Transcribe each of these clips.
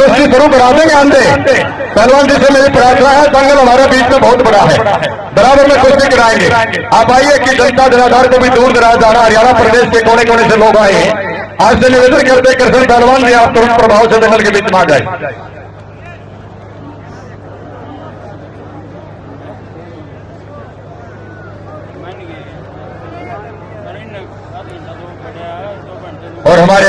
कुश्ती गुरु करा देंगे आंदे पहलवान जी से मेरी प्रार्थना है दंगल हमारे बीच में बहुत बड़ा है। बराबर में कुश्ती कराएँगे। आप आइए कि जनता जनाधार को भी दूर दराज जाना, हरियाणा प्रदेश के कोने कोने से लोग आए आज से निवेदन करते कृष्ण पहलवान जी आप तुरंत प्रभाव से दंगल के बीच में आ जाए। और हमारे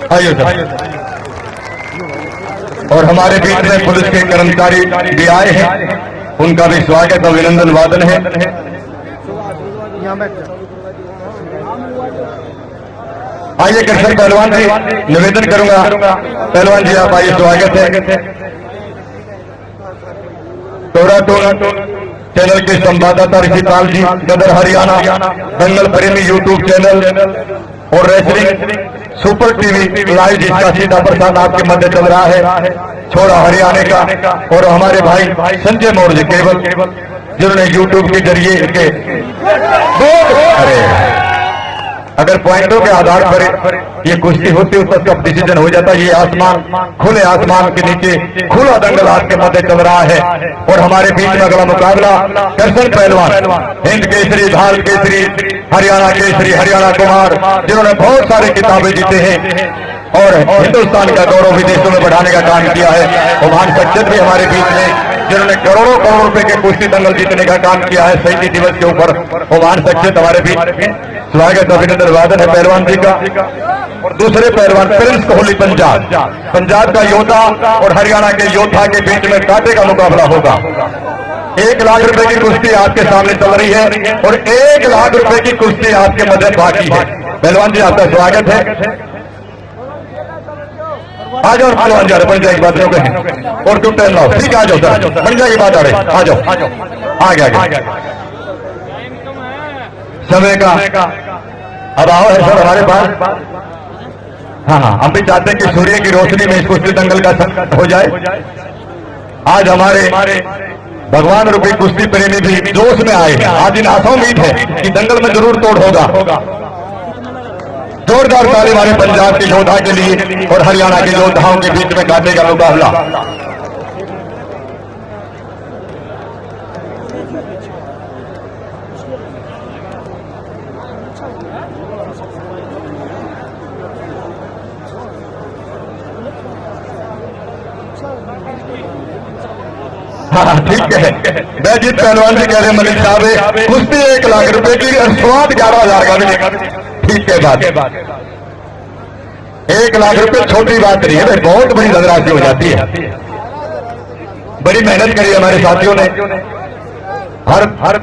और हमारे बीच में पुलिस के कर्मचारी भी आए हैं। उनका भी स्वागत अभिनंदन वादन है। आइए कृष्ण पहलवान जी, निवेदन करूँगा। पहलवान जी, आप आइए, स्वागत है। टोरा टोरा चैनल के संवाददाता ऋषिपाल जी, गदर हरियाणा दंगल प्रेमी यूट्यूब चैनल और रेसलिंग सुपर टीवी लाइव जिसका सीधा प्रसाद आपके मध्य चल रहा है। छोड़ा हरियाणा का और हमारे भाई संजय मौर्य केवल, जिन्होंने यूट्यूब के ज़रिए के अरे अगर पॉइंटों के आधार पर ये कुश्ती होती है उसका डिसीज़न हो जाता है। ये आसमान, खुले आसमान के नीचे खुला दंगल आज के मध्य चल रहा है। और हमारे बीच में अगला मुकाबला दर्शन पहलवान, हिंद केसरी भारत केसरी हरियाणा केसरी, हरियाणा कुमार, जिन्होंने बहुत सारे किताबें जीते हैं और हिंदुस्तान का गौरव विदेशों में बढ़ाने का काम किया है। ओमान सज्जद भी हमारे बीच में, जिन्होंने करोड़ों करोड़ रुपए के कुश्ती दंगल जीतने का काम किया है शहीदी दिवस के ऊपर। ओमान सज्जद हमारे बीच स्वागत, अभिनंदन वादन है पहलवान जी का। और दूसरे पहलवान, प्रिंस कोहली, पंजाब। पंजाब का योद्धा और हरियाणा के योद्धा के बीच में कांटे का मुकाबला होगा। एक लाख रुपए की कुश्ती आपके सामने चल रही है और एक लाख रुपए की कुश्ती आपके मध्य बाकी है। पहलवान जी, आपका स्वागत है। आ जाओ, पहलवान जा बन जाएगी बात हैं। और तुम टाइम लाओ। ठीक आ जाओ, सर। बन जाएगी बात, आ रही आ जाओ। आ गया समय का अब आओ है सर हमारे पास। हाँ हाँ हम भी चाहते हैं कि सूर्य की रोशनी में इस कुश्ती दंगल का हो जाए। आज हमारे भगवान रूपी कुश्ती प्रेमी भी जोश में आए आज इन आशा उम्मीद है कि दंगल में ज़रूर तोड़ होगा। जोरदार ताली हमारे पंजाब के योद्धा के लिए और हरियाणा के योद्धाओं के बीच में काटे का मुकाबला। हाँ ठीक है। मैं जीत पहलवान जी कह रहे हैं मलिक साहब कुश्ती एक लाख रुपए की स्वाद ग्यारह हज़ार का मिलेगा ठीक है बात। एक लाख रुपए छोटी बात नहीं है भाई बहुत बड़ी धनराशि हो जाती है। बड़ी मेहनत करी हमारे साथियों ने। हर हर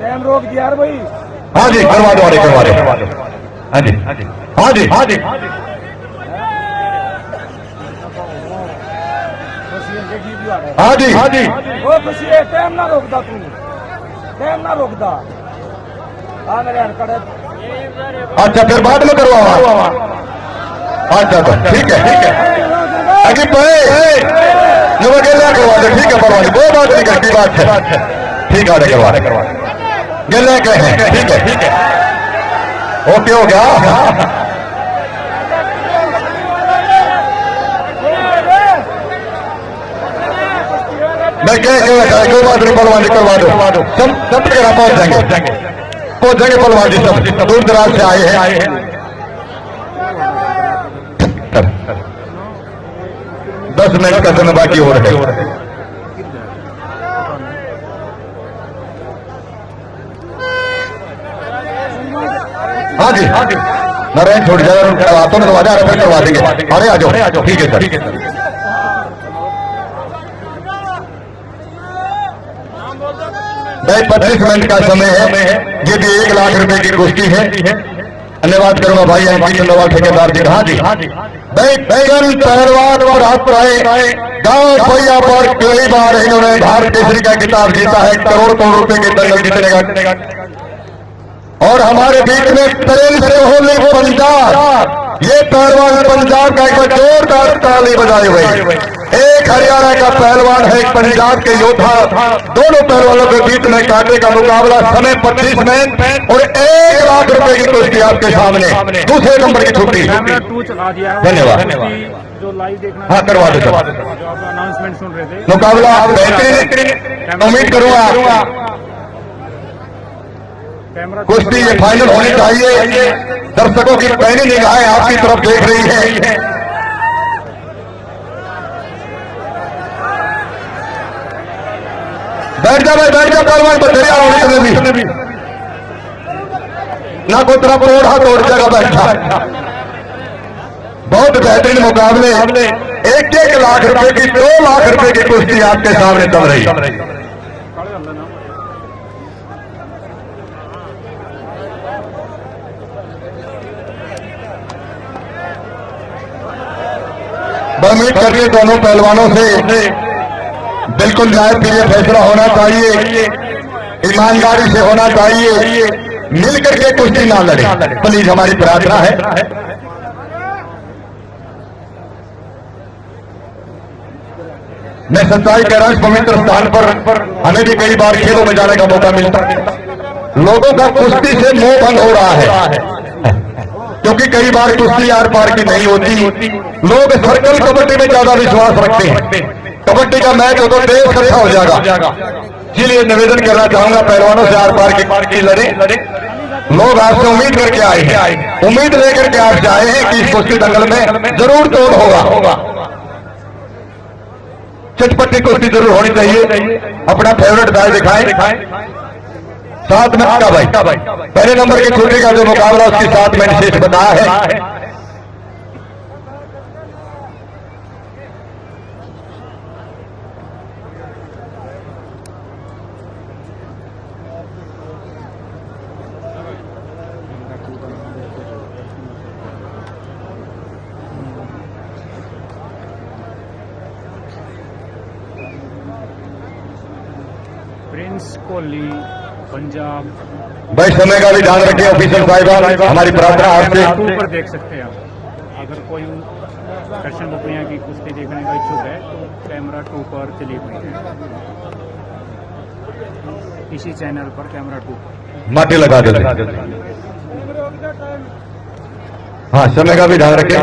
टाइम रोक दिया यार भाई। हाँ जी करवा दो अरे करवा दो हाँ जी हाँ जी। हाँ जी। हाँ जी। अच्छा फिर बाद में करवाओ। अच्छा तो ठीक है ठीक है। अभी पे जो गेला करवा दो ठीक है परवाह नहीं कोई बात नहीं करती बात है। ठीक है करवा दे। करवा गेले के ठीक है ठीक है। ओके हो गया। मैं क्या क्या रखा है कोई बात नहीं परवाह नहीं करवा दो सब सब जगह पहुँच जाएँगे पहुँच जाएँगे परवाह जी सब दूर दराज से आए हैं हैं दस मिनट का समय बाकी हो रहे हैं हाँ जी हाँ जी नारायण छोड़ जाए और हाथों में दबा दे फिर करवा देंगे अरे आ जाओ ठीक है सर ठीक है सर भाई, पच्चीस मिनट का समय है। ये भी एक लाख रुपए की कुश्ती है। धन्यवाद करूँगा भाई अंकित ठेकेदार जी हाँ जी भाई बैगन पहलवान और आए। गाँव भैया पर कई बार इन्होंने भारत केसरी का किताब जीता है। करोड़ करोड़ रुपए के दंगल जीतने का। और हमारे बीच में प्रेम से होली पंजाब। ये पहलवान पंजाब का एक जोरदार ताली बजाए हुए एक हरियाणा का पहलवान है एक पंजाब के योद्धा। दोनों पहलवानों के बीच में कांटे का मुकाबला समय पच्चीस में और एक लाख रुपए की कुश्ती आपके सामने। दूसरे नंबर की छुट्टी। धन्यवाद। जो लाइव देखना हाँ, करवा दो। जो आप अनाउंसमेंट सुन रहे थे। मुकाबला बेहतरीन उम्मीद करूँगा। कुश्ती ये फाइनल होनी चाहिए। दर्शकों की पहली निगाहें आपकी तरफ़ देख रही है। बैठ जा भाई, बैठ जा पहलवान बदरिया होने तुम्हें भी। ना कोई तरफ़ तोड़ा तोड़ जगह बैठा। बहुत बेहतरीन मुकाबले। एक एक लाख रुपए की, दो लाख रुपए की कुश्ती आपके सामने चल रही। उम्मीद करती हूँ दोनों पहलवानों से बिल्कुल न्याय लिए फैसला होना चाहिए। ईमानदारी से होना चाहिए। मिल करके कुश्ती ना लड़े। प्लीज़, हमारी प्रार्थना है। मैं सच्चाई कह रहा हूँ पवित्र स्थान पर हमें भी कई बार खेलों में जाने का मौका मिलता है। लोगों का कुश्ती से मोह भंग हो रहा है। क्योंकि कई बार कुश्ती आर पार की नहीं होती। लोग सर्कल कबड्डी में ज़्यादा विश्वास रखते हैं। कबड्डी का मैच हो तो देश इकट्ठा हो जाएगा। इसलिए निवेदन करना चाहूँगा पहलवानों से आर पार की लड़े। लोग आपसे उम्मीद करके आए हैं। उम्मीद लेकर के आपसे आए हैं कि इस कुश्ती दंगल में ज़रूर तोड़ होगा। चटपटी कुश्ती ज़रूर होनी चाहिए। अपना फेवरेट दाय दिखाएँ। सात मिनट का भाई। पहले नंबर की छुट्टी का जो मुकाबला उसकी सात मिनट शेष बताया है प्रिंस कोहली पंजाब। भाई समय का भी ध्यान रखिए ऑफिसर साहिबान हमारी प्रार्थना आपसे टू पर देख सकते हैं आप। अगर कोई दर्शन बपुरिया की कुश्ती देखने का इच्छुक है तो कैमरा टू पर चली हुई है इसी चैनल पर कैमरा टू पर। माटी लगा दे हाँ समय का भी ध्यान रखें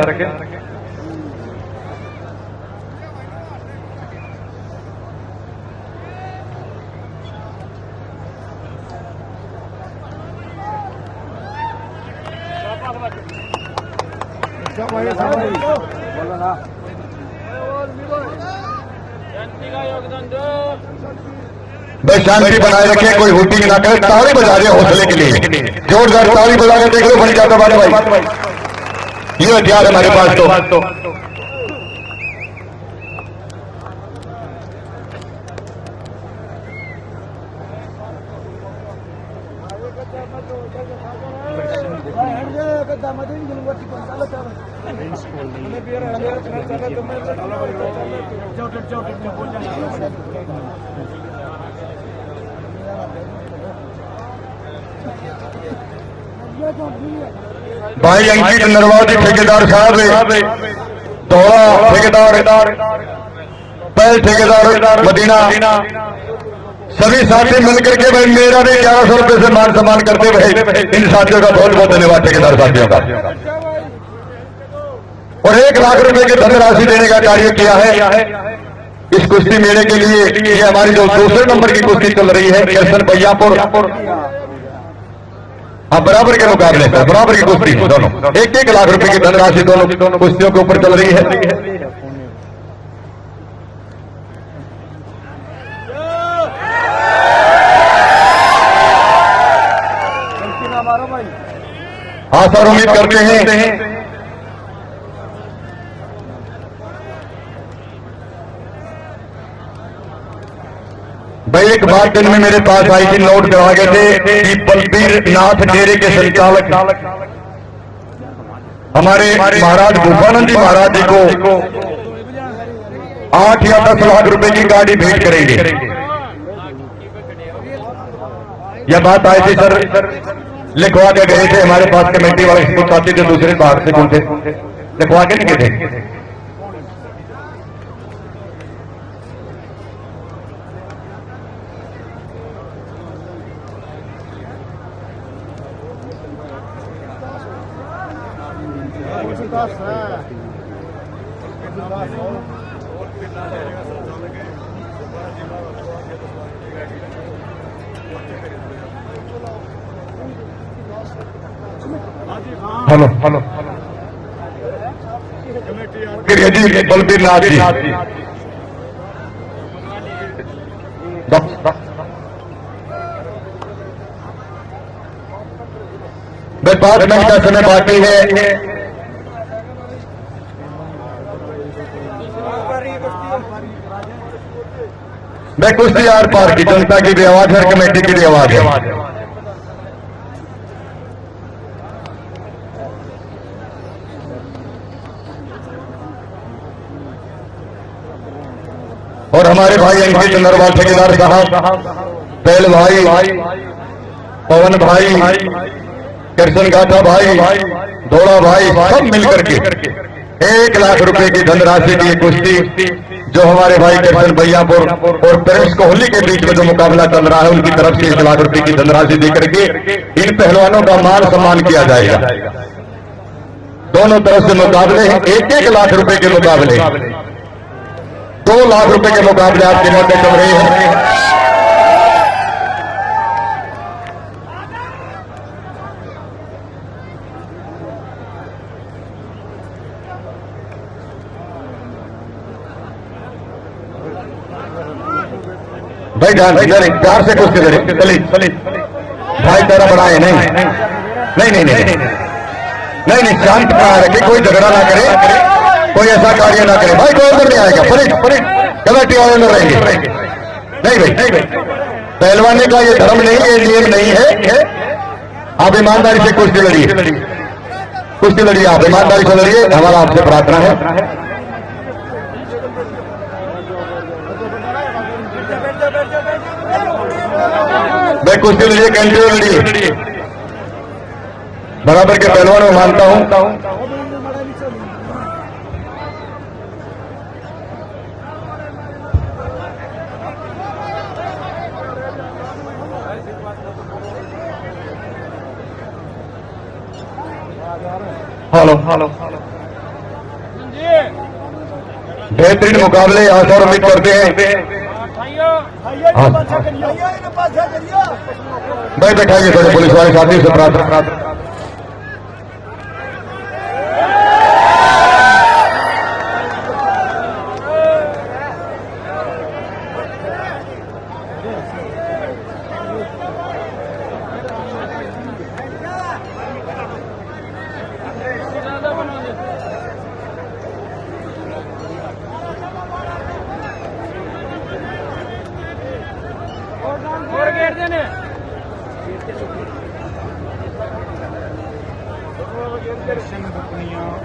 बोलो ना भाई शांति बनाए रखें कोई हुटिंग ना करे ताली बजा रहे हैं हौसले के लिए जोरदार ताली बजा के देख लो बन जाता बारे भाई ये हथियार हमारे पास तो प्रिंस कोहली भाई अंकित नरवाजी ठेकेदार साहब दौड़ा ठेकेदार पहल ठेकेदार, मदीना। सभी साथी मिलकर के भाई मेरा भी ग्यारह सौ रुपए से मान सम्मान करते हुए इन साथियों का बहुत बहुत धन्यवाद, ठेकेदार साथियों का। और एक लाख रुपए की धनराशि देने का कार्य किया है। इस कुश्ती मेले के लिए, ये हमारी जो दूसरे नंबर की कुश्ती चल रही है किरसन भैयापुर हाँ बराबर के मुकाबले में बराबर की कुश्ती है, दोनों। एक एक लाख रुपए की धनराशि दोनों कुश्तियों के ऊपर चल रही है। आशा उम्मीद करते हैं भाई, एक बात दिन में मेरे पास आई थी, नोट करवा गए थे कि बलबीर नाथ डेरे के संचालक। हमारे महाराज भूपानंद जी महाराज जी को आठ या दस लाख रुपए की गाड़ी भेंट करेंगे। यह बात आई थी, सर। लिखवा के गए थे हमारे पास कमेटी वाले इसको चाहते थे दूसरे बाहर से कौन थे? लिखवा के नहीं गए थे? Hello hello. जी बलबीर नाथ जी। दस- दस- भाई पाँच मिनट का बाकी है। मैं कुश्ती आर पार की जनता की भी आवाज़ है कमेटी की भी आवाज़ है। और हमारे भाई अंकित नरवाल ठेकेदार साहब, पहल भाई, पवन भाई कृष्ण गाथा भाई, दौड़ा भाई, सब मिलकर के एक लाख रुपए की धनराशि की कुश्ती जो हमारे भाई कैप्टन भैयापुर और प्रेस कोहली के बीच में जो मुकाबला चल रहा है उनकी तरफ़ से एक लाख रुपए की धनराशि देकर के इन पहलवानों का मान सम्मान किया जाएगा। दोनों तरफ़ से मुकाबले हैं। एक एक लाख रुपए के मुकाबले। दो लाख रुपए के मुकाबले आपके मध्य चल रहे हैं। भाई ध्यान से नहीं प्यार से कुछ चलिए भाई तेरा बढ़ाए नहीं। नहीं नहीं नहीं। नहीं नहीं नहीं। शांत कहा रखे कोई झगड़ा ना करे। कोई ऐसा कार्य ना करे। भाई कोई अंदर नहीं आएगा। परे परे कमेटी वाले अंदर रहेंगे। नहीं भाई। नहीं भाई। पहलवानी का ये धर्म नहीं ये नियम नहीं है। आप ईमानदारी से कुश्ती लड़िए। कुश्ती लड़िए आप ईमानदारी से लड़िए। हमारा आपसे प्रार्थना है। मैं कुश्ती लड़िए कंटिन्यू लड़िए बराबर के पहलवान में मानता हूँ। हेलो। हेलो बेहतरीन मुकाबले आशा उम्मीद करते हाँ। भाई बैठाइए पुलिस वाले साथी से प्रार्थना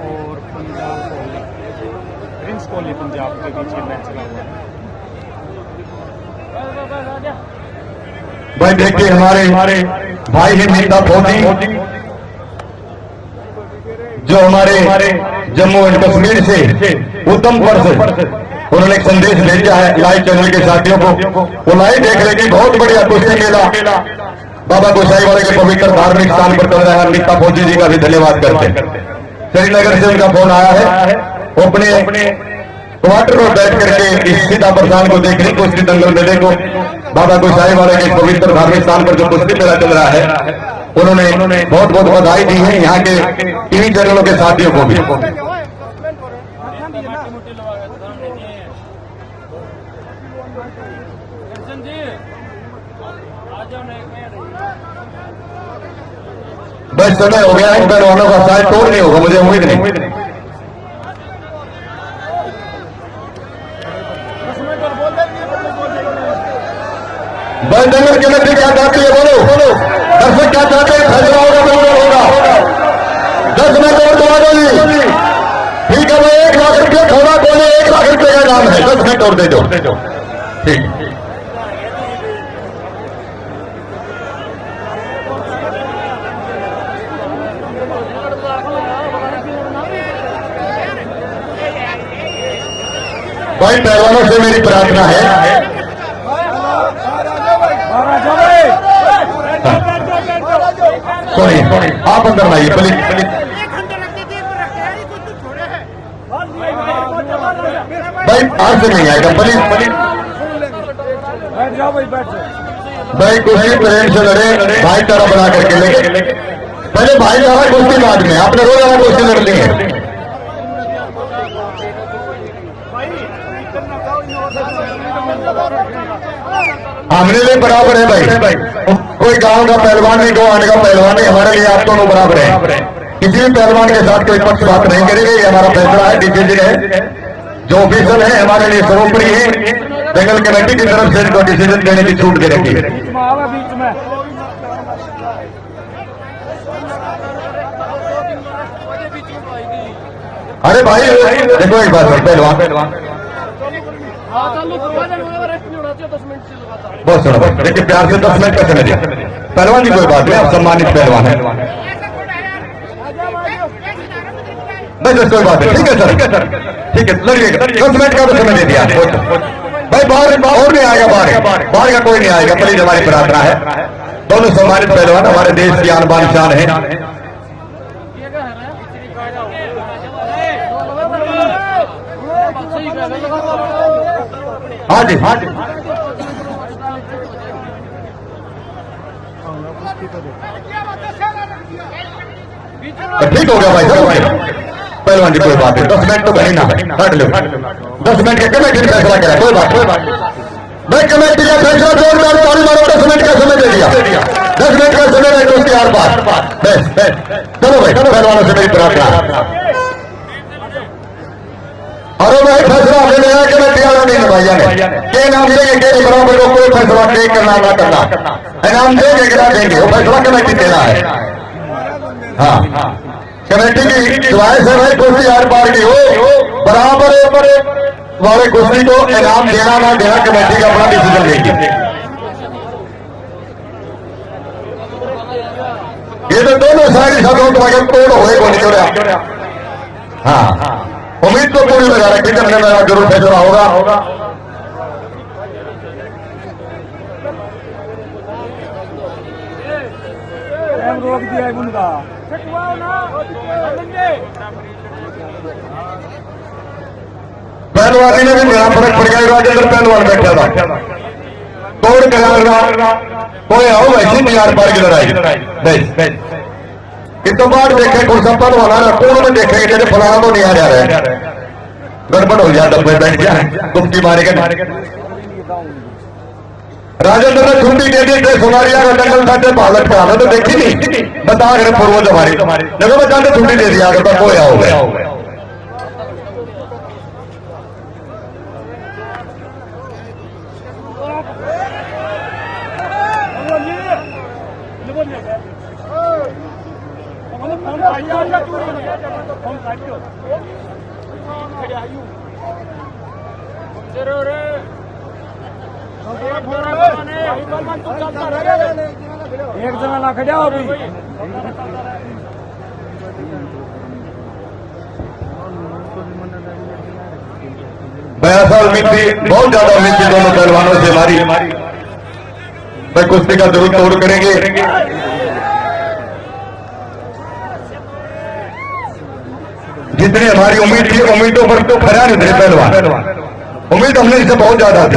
और पंजाब कोहली प्रिंस कोहली पंजाब के बीच ये मैच हुआ भाई देखिए हमारे हमारे भाई हैं फौजी जो हमारे हमारे जम्मू एंड कश्मीर से उधमपुर से उन्होंने एक संदेश भेजा है लाइव चैनल के साथियों को। वो लाइव देख रहे कि बहुत बढ़िया कुश्ती मेला। बाबा गोसाई वाले के पवित्र धार्मिक स्थान पर चल रहा है अमिता फौजी जी का भी धन्यवाद करते हैं। श्रीनगर से उनका फ़ोन आया है। वो अपने क्वार्टर में बैठ करके इस सीता प्रधान को देखने को कुश्ती दंगल मेले को बाबा गोसाई वाले के पवित्र धार्मिक स्थान पर जो कुश्ती मेला चल रहा है, उन्होंने बहुत बहुत बधाई दी है यहाँ के टीवी चैनलों के साथियों को भी दर्शन जी आ जाओ ना एक मिनट बस समय हो गया इन पहलवानों का शायद तोड़ नहीं होगा, मुझे उम्मीद नहीं। बस के मध्य क्या चाहती है, बोलो। बोलो दर्शक क्या चाहते हैं फैसला होगा बिल्कुल होगा। दस मिनट और दवा दो जी। ठीक है भाई एक लाख रुपये थोड़ा बोले, एक लाख रुपये का नाम है। दस मिनट और दे दो। ठीक। भाई पहलवानों से मेरी प्रार्थना है। सॉरी आप अंदर आइए प्लीज़ तो हैं भाई आज से नहीं आएगा प्लीज़ प्लीज़ भाई बैठ जाओ भाई कुर्सी प्रेम से लड़े भाईचारा बना करके लेके। पहले भाईचारा कुर्सी बाद में। आपने रोज़ाना कुर्सी लड़ ली है। हमने लिए बराबर है भाई। कोई गाँव का पहलवान नहीं गोवान का पहलवान नहीं, हमारे लिए आप दोनों बराबर है। किसी भी पहलवान के साथ कोई पक्ष बात नहीं करेगी, ये हमारा फैसला है, डिसीज़न है। जो ऑफिसर है, हमारे लिए सर्वोपरि है। जंगल कमेटी की तरफ़ से इनको डिसीज़न देने की छूट दे रखी है। अरे भाई, देखो एक बात, पहलवान। पहलवान बहुत सुनो भाई। देखिए प्यार से दस मिनट का समय दिया। पहलवान की कोई बात नहीं आप सम्मानित पहलवान है। बस कोई बात नहीं। ठीक है सर। ठीक है सर। ठीक है लड़िए। दस मिनट का समय दे दिया। भाई बाहर और नहीं आएगा बाहर बाहर का कोई नहीं आएगा। प्लीज़ हमारी प्रार्थना है। दोनों सम्मानित पहलवान हमारे देश की आन बान शान है। हाँ जी हाँ जी। ठीक हो गया भाई हो गया पहलवान जी, कोई बात नहीं। दस मिनट तो कहीं ना। हट लो। दस मिनट के कमेटी ने फैसला करा कोई बात बात मैं कमेटी का फैसला जोरदार ताली मारो। दस मिनट का समय दे दिया। दस मिनट का समय रहे दोस्ती बस बस। चलो भाई पहलवानों से मेरी प्रार्थना। भाई फैसला हमने लिया कमेटी वालों ने भैया ने के नाम के बराबर को कोई फैसला के करना ना करना। इनाम देंगे कि ना देंगे वो फैसला कमेटी देना है। हाँ। कमेटी की है भाई कुर्सी आर पार की हो बराबर वाले कुर्सी को इनाम देना ना देना कमेटी का अपना डिसीज़न लेगी। ये तो दोनों साइड सदों तो अगर तोड़ होए को निकल हाँ। उम्मीद तो पूरी लगा रखी जब मेरा ज़रूर फैसला होगा। रोक दिया है उनका। पहलवानी में भी मेरा फ़र्क पड़ गया राजेंद्र पहलवान बैठा था। तोड़ करार कोई आओ वैसी नहीं यार पार की लड़ाई। बस कि तो देखे कुछ सब पहलवान आ रहा कोण में देखे जैसे फलाना तो नहीं आ रहा है। गड़बड़ हो जाए, डब्बे बैठ जाए, गुप्ती मारे के राजेंद्र ने छुट्टी दे दी थे सोनारिया का जंगल साढ़े पालक का तो देखी नहीं। बता अगर पूर्वज हमारे। जगह ने छुट्टी दे दिया अगर कोई आओ गया एक जना ना खड़ा बयासा उम्मीद थी बहुत ज़्यादा उम्मीद थी दोनों पहलवानों से हमारी भाई, कुश्ती का ज़रूर तोड़ करेंगे। जितनी हमारी उम्मीद थी, उम्मीदों पर तो खरा नहीं थे पहलवान। उम्मीद हमने इससे बहुत ज़्यादा थी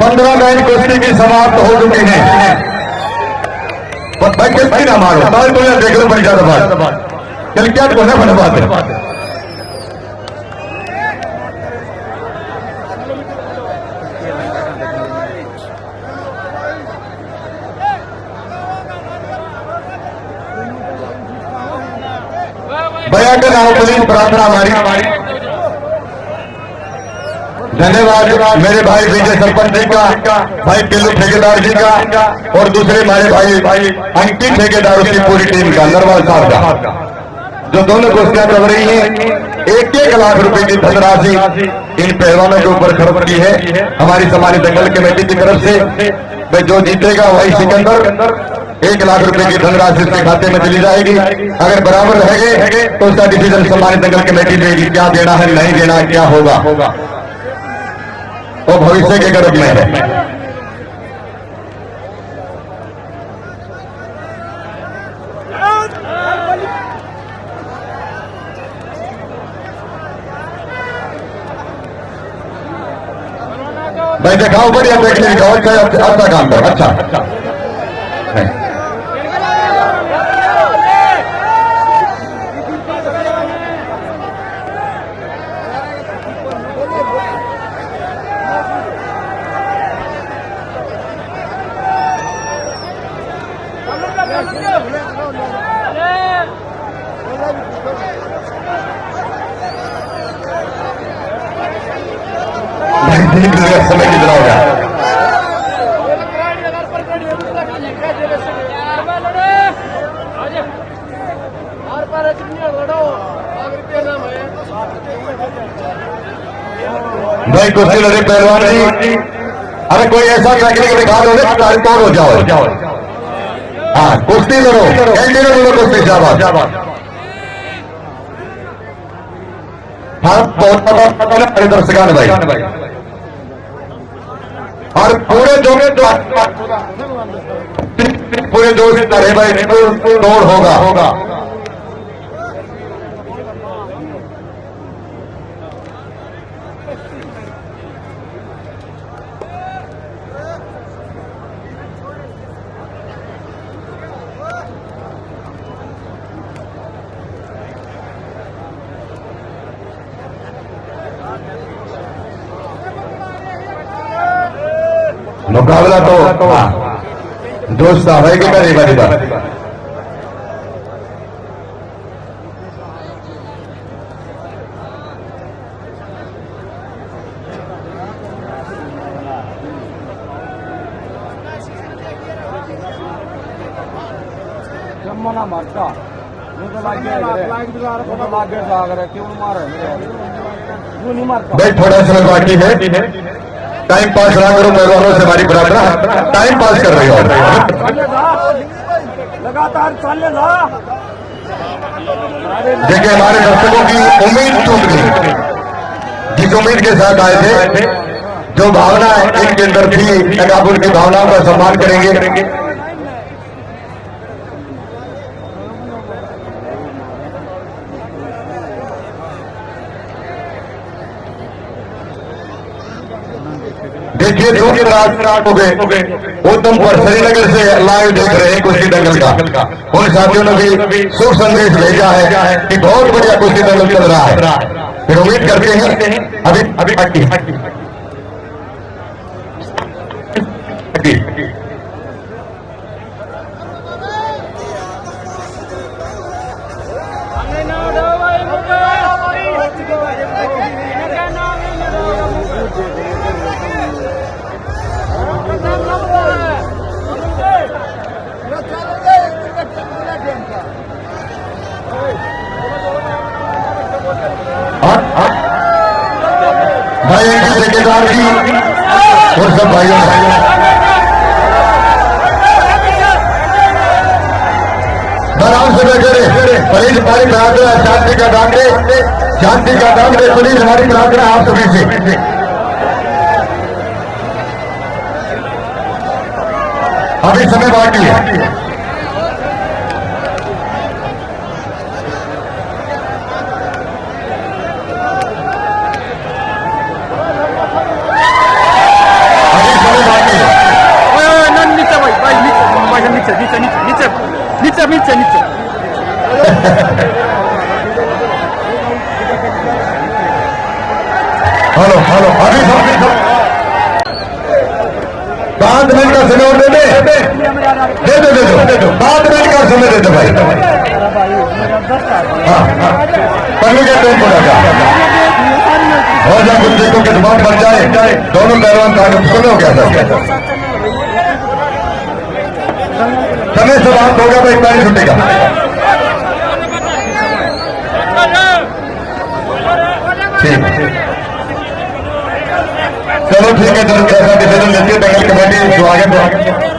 पंद्रह लाइन कुश्ती की समाप्त हो चुकी है भाई किस ना मारो ताल तो देख लो बड़ी ज़्यादा बात चल क्या को ना बने बात भैया नाम प्रार्थना हमारी। धन्यवाद मेरे भाई विजय सरपंच जी का, भाई किल्लू ठेकेदार जी का, और दूसरे हमारे भाई भाई अंकित ठेकेदार उसकी पूरी टीम का, नरवाल साहब का। जो दोनों गोष्ठियाँ चल रही हैं, एक एक लाख रुपए की धनराशि इन पहलवानों के ऊपर खर्च की है। हमारी समाज दंगल कमेटी की तरफ़ से जो जीतेगा वही सिकंदर एक लाख रुपए की धनराशि उसके खाते में चली जाएगी। अगर बराबर रहेंगे तो उसका डिसीज़न सम्मानित नगर कमेटी लेगी क्या देना है, नहीं देना है, क्या होगा? वो भविष्य के गर्भ में है। भाई, दिखाओ बढ़िया देखने दिखाओ अच्छा अच्छा काम करो अच्छा। भाई समय कितना हो गया भाई कुश्ती लड़े पहलवान जी। अरे, कोई ऐसा टेक्निक दिखा दो तारीख तोड़ हो जाओ? हाँ कुश्ती लड़ो कंटिन्यू लड़ो कुश्ती शाबाश हाँ बहुत पता पता मेरे दर्शकान भाई। पूरे जो पूरे दो से तरह भाई तोड़ होगा होगा मुकाबला तो हाँ, दोस्त है कि करेगा दिबा जम्मो मरता। तो लागे मुझे तो रहे क्यों नहीं मारे? क्यों नहीं मारता? भाई थोड़ा समय बाकी है। टाइम पास ना करो मेहमानों से हमारी प्रार्थना टाइम पास कर रही हो। लगातार देखिए हमारे दर्शकों की उम्मीद टूट गई। जिस उम्मीद के साथ आए थे जो भावना इनके अंदर थी अगर आप उनकी भावनाओं का सम्मान करेंगे रात हो गए। उत्तम पर श्रीनगर से लाइव देख रहे हैं कुश्ती दंगल का। उन साथियों ने भी शुभ संदेश भेजा है कि बहुत बढ़िया कुश्ती दंगल चल रहा है। फिर उम्मीद करते हैं, अभी अभी सरकार की और सब भाइयों भाइयों आराम से बैठे पुलिस हमारी प्रार्थना शांति का दान दे शांति का दान दे पुलिस हमारी प्रार्थना आप सभी से। अभी समय बाकी है। हेलो हेलो, अभी पाँच मिनट का समय दे दे। दे दो दे दो पाँच मिनट का समय दे दो भाई। हाँ हाँ। पहले के टाइम को लगा और जब कुछ देखो के ज़ुबान बन जाए, दोनों पहलवान ताकत सुनो क्या सर समय समाप्त होगा तो इतना ही छूटेगा। चलो ठीक है चलो कैसा डिसीज़न लेती है दंगल कमेटी जो आगे बढ़